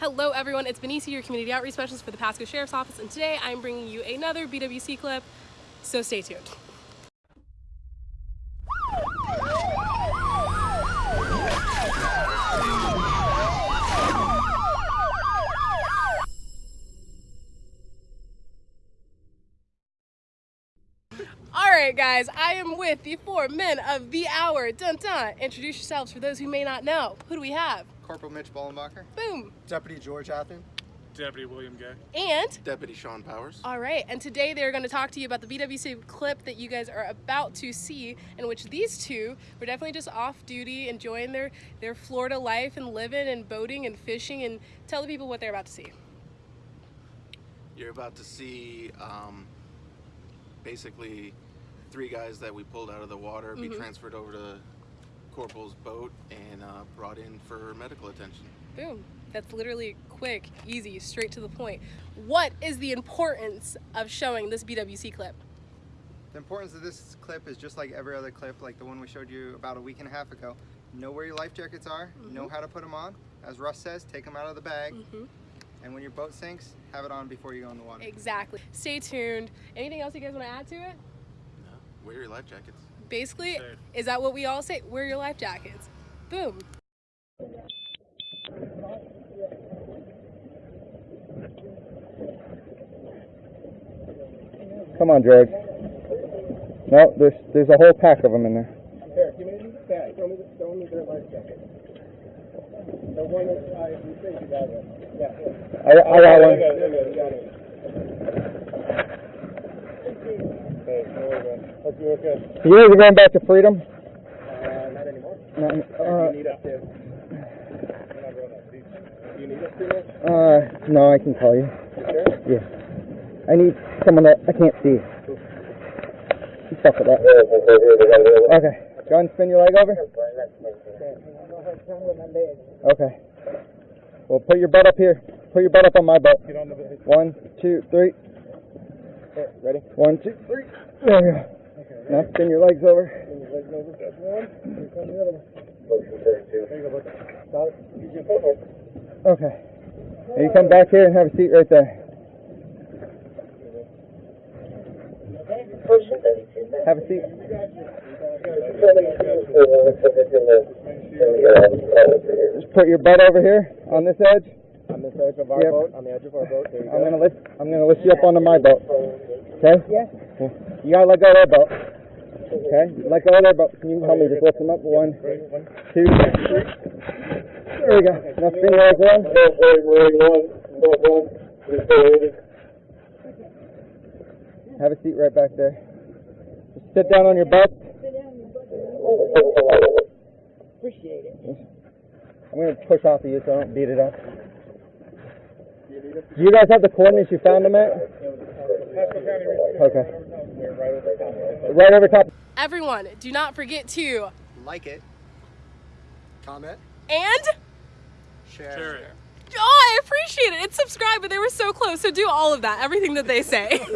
Hello everyone, it's Benicia, your community outreach specialist for the Pasco Sheriff's Office, and today I'm bringing you another BWC clip, so stay tuned. Alright guys, I am with the four men of the hour. Dun dun. Introduce yourselves for those who may not know. Who do we have? Corporal Mitch Bollenbacher. Boom. Deputy George Athen. Deputy William Gay. And Deputy Sean Powers. All right, and today they're going to talk to you about the BWC clip that you guys are about to see, in which these two were definitely just off duty, enjoying their, their Florida life and living and boating and fishing, and tell the people what they're about to see. You're about to see um, basically three guys that we pulled out of the water be Mhm. transferred over to Corporal's boat and uh, brought in for medical attention. Boom. That's literally quick, easy, straight to the point. What is the importance of showing this BWC clip? The importance of this clip is just like every other clip, like the one we showed you about a week and a half ago. Know where your life jackets are, know how to put them on. As Russ says, take them out of the bag. Mhm. And when your boat sinks, have it on before you go in the water. Exactly. Stay tuned. Anything else you guys want to add to it? Wear your life jackets. Basically, Safe. is that what we all say? Wear your life jackets. Boom. Come on, George. No, there's there's a whole pack of them in there. Here, give me that. Show me, the, show me their life jacket. The one that I, you think you got it. Yeah. I, I got I one. got it, I got it, you got it. Okay, go. Hope you're okay. You guys are going back to freedom? Uh, not anymore. No, Do uh, you need us to? We're not up. Do you- need us to uh, no, I can call you. You sure? Yeah. I need someone that I can't see. Stuff with that. Okay. Go ahead and spin your leg over. Okay. Well, put your butt up here. Put your butt up on my butt. Get on the bed. One, two, three. Here, ready? One, two, three. There we go. Now spin your legs over. Bring your legs over. That's one. Here comes the other one. There you go, bud. Got it. Use your footwork. Okay. And you come back here and have a seat right there. Have a seat. Just put your butt over here on this edge. On this edge of our Yep. boat, on the edge of our boat. There you go. I'm gonna lift. I'm gonna lift you up onto my boat. Okay? Yeah. You gotta let go of their boat. Okay. Let go of their boat. Can you help me just lift them up? One, two. There we go. Now spin your legs around. Have a seat right back there. Just sit down on your butt. Appreciate it. I'm gonna push off of you so I don't beat it up. Do you guys have the coordinates you found them at? Pasco County Research. Okay. Right over top. Right over top. Everyone, do not forget to Like it. Comment. and Share. Share it. oh, I appreciate it. And subscribe, but they were so close. So do all of that, everything that they say.